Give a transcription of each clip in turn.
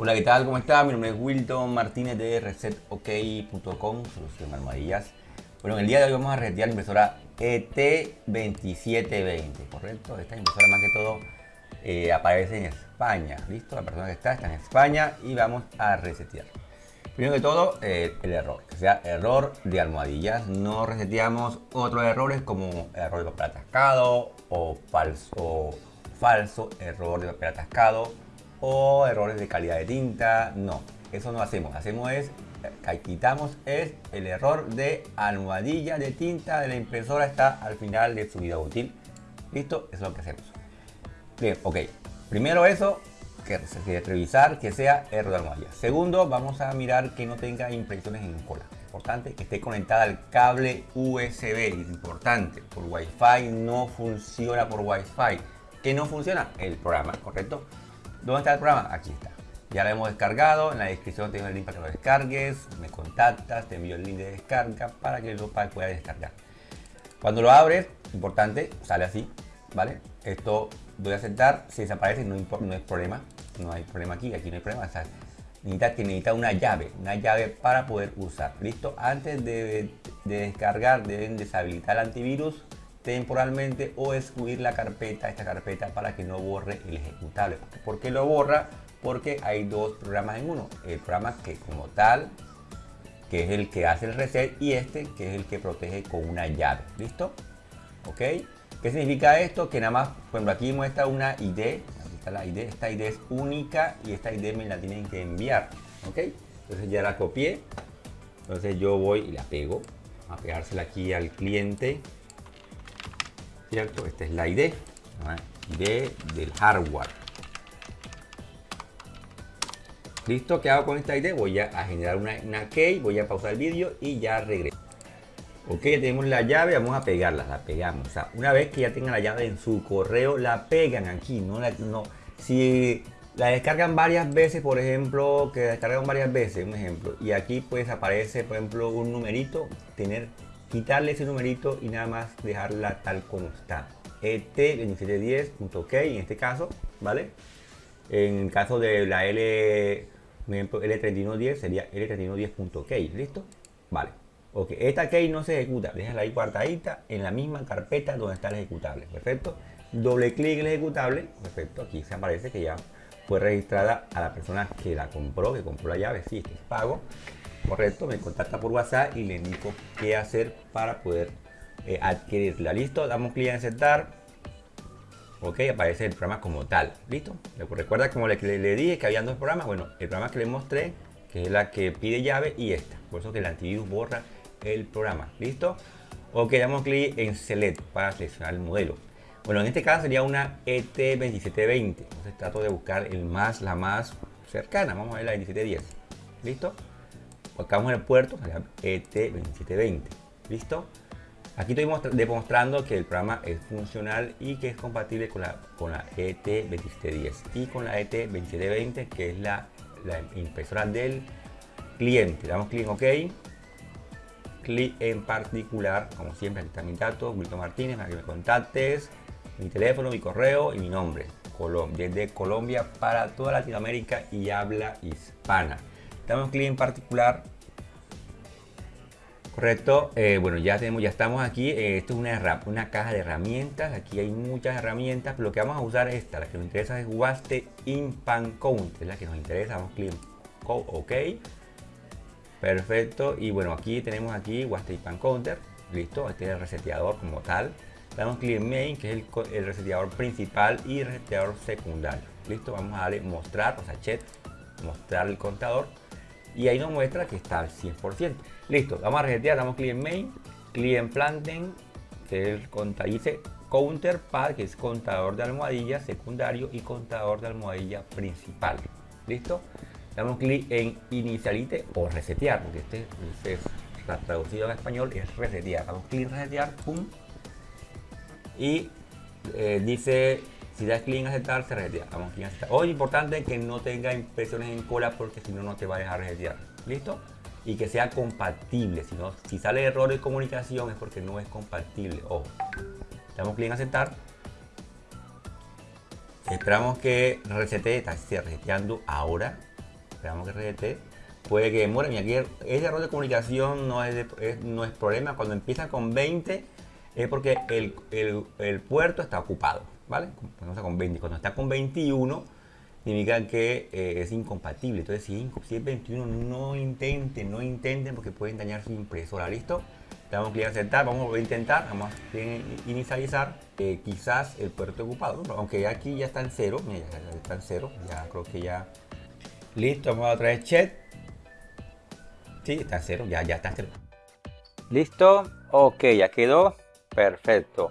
Hola, ¿qué tal? ¿Cómo está? Mi nombre es Wilton Martínez de ResetOK.com, solución armadillas. Bueno, en el día de hoy vamos a resetear la impresora ET2720, ¿correcto? Esta impresora más que todo eh, aparece en España, ¿listo? La persona que está está en España y vamos a resetear. Primero que todo, eh, el error, que sea error de almohadillas. No reseteamos otros errores como error de papel atascado o falso, falso error de papel atascado o errores de calidad de tinta. No, eso no hacemos. Hacemos es, eh, quitamos es el error de almohadilla de tinta de la impresora está al final de su vida útil. ¿Listo? Eso es lo que hacemos. Bien, ok. Primero eso, que, que revisar que sea error de almohadilla. Segundo, vamos a mirar que no tenga impresiones en cola. Importante que esté conectada al cable USB. Importante, por Wi-Fi no funciona por Wi-Fi. ¿Qué no funciona? El programa, ¿correcto? ¿Dónde está el programa? Aquí está. Ya lo hemos descargado, en la descripción tengo el link para que lo descargues, me contactas, te envío el link de descarga para que lo puedas descargar. Cuando lo abres, importante, sale así, ¿vale? Esto doy a aceptar, si desaparece no, no es problema, no hay problema aquí, aquí no hay problema, necesita, que necesita una llave, una llave para poder usar, ¿listo? Antes de descargar deben deshabilitar el antivirus temporalmente o excluir la carpeta, esta carpeta para que no borre el ejecutable. ¿Por qué lo borra? Porque hay dos programas en uno. El programa que como tal, que es el que hace el reset y este que es el que protege con una llave. ¿Listo? ¿Ok? ¿Qué significa esto? Que nada más, por aquí muestra una ID. Aquí está la ID. Esta ID es única y esta ID me la tienen que enviar. ¿Ok? Entonces ya la copié. Entonces yo voy y la pego. A pegársela aquí al cliente. ¿Cierto? Esta es la ID, ID del hardware. ¿Listo? ¿Qué hago con esta ID? Voy a, generar una, una, key, voy a pausar el vídeo y ya regreso. Ok, ya tenemos la llave, vamos a pegarla, la pegamos. Una vez que ya tengan la llave en su correo, la pegan aquí, no la, no. Si la descargan varias veces, por ejemplo, que descargan varias veces, un ejemplo, y aquí pues aparece, por ejemplo, un numerito, tener quitarle ese numerito y nada más dejarla tal como está. ET2710.ok en este caso, ¿vale? En el caso de la L, L3110 sería L3110.ok, ¿listo? Vale. Ok, esta key no se ejecuta, déjala ahí guardadita en la misma carpeta donde está el ejecutable, perfecto. Doble clic en el ejecutable, perfecto, aquí se aparece que ya fue registrada a la persona que la compró, que compró la llave, sí, este es pago correcto, me contacta por WhatsApp y le indico qué hacer para poder eh, adquirirla. Listo, damos clic en aceptar. Ok, aparece el programa como tal. Listo. Recuerda como le, le, dije que había dos programas. Bueno, el programa que le mostré, que es la que pide llave y esta. Por eso que el antivirus borra el programa. Listo. Ok, damos clic en Select para seleccionar el modelo. Bueno, en este caso sería una ET2720. Entonces trato de buscar el más, la más cercana. Vamos a ver la 2710. ¿Listo? Acabamos en el puerto, ET2720. ¿Listo? Aquí estoy demostrando que el programa es funcional y que es compatible con la, con la ET2710 y con la ET2720 que es la, la impresora del cliente. damos clic en OK. Clic en particular, como siempre, aquí está mi dato, Wilton Martínez, para que me contactes, mi teléfono, mi correo y mi nombre. desde Colombia para toda Latinoamérica y habla hispana damos clic en particular. Correcto. Eh, bueno ya tenemos ya estamos aquí. Eh, esto es una, una caja de herramientas. Aquí hay muchas herramientas pero lo que vamos a usar es esta la que nos interesa es Waste Pan Count es la que nos interesa. Damos clic en OK. Perfecto. Y bueno aquí tenemos aquí Waste Pan Counter. Listo este es el reseteador como tal. Damos clic en Main que es el, el reseteador principal y reseteador secundario. Listo vamos a darle mostrar o sea chat mostrar el contador y ahí nos muestra que está al 100%. Listo, vamos a resetear, damos clic en main, clic en planten, que es dice counterpad, que es contador de almohadilla secundario y contador de almohadilla principal. ¿Listo? Damos clic en inicialite o resetear, porque este, es traducido en español es resetear. Damos clic en resetear, pum. Y eh, dice si das clic en aceptar, se resetea. Vamos clic en aceptar. Importante que no tenga impresiones en cola porque si no, no te va a dejar resetear. ¿Listo? Y que sea compatible. Si, no, si sale error de comunicación es porque no es compatible. Ojo. Damos clic en aceptar. Esperamos que resete, está reseteando ahora. esperamos que redete. Puede que demore. Y aquí ese error de comunicación no es, no es problema. Cuando empieza con 20 es porque el, el, puerto está ocupado, ¿vale? Cuando con 20. Cuando está con 21 significa que eh, es incompatible. Entonces, si, es 21, no intenten, no intenten porque pueden dañar su impresora. ¿Listo? Damos clic a aceptar, vamos a intentar, vamos a inicializar. Eh, quizás el puerto ocupado, aunque aquí ya está en cero, mira, ya está en cero, ya creo que ya. Listo, vamos a traer chat. Sí, está en cero, ya, ya está en cero. Listo, ok, ya quedó. Perfecto.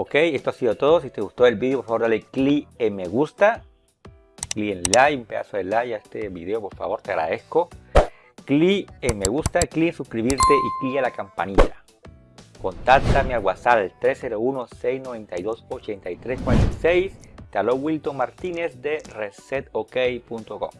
Ok, esto ha sido todo. Si te gustó el vídeo, por favor dale clic en me gusta clic en like, un pedazo de like a este video, por favor, te agradezco. Clic en me gusta, clic en suscribirte y clic a la campanilla. Contáctame al WhatsApp 301-692-8346. Te habló Wilton Martínez de resetok.com.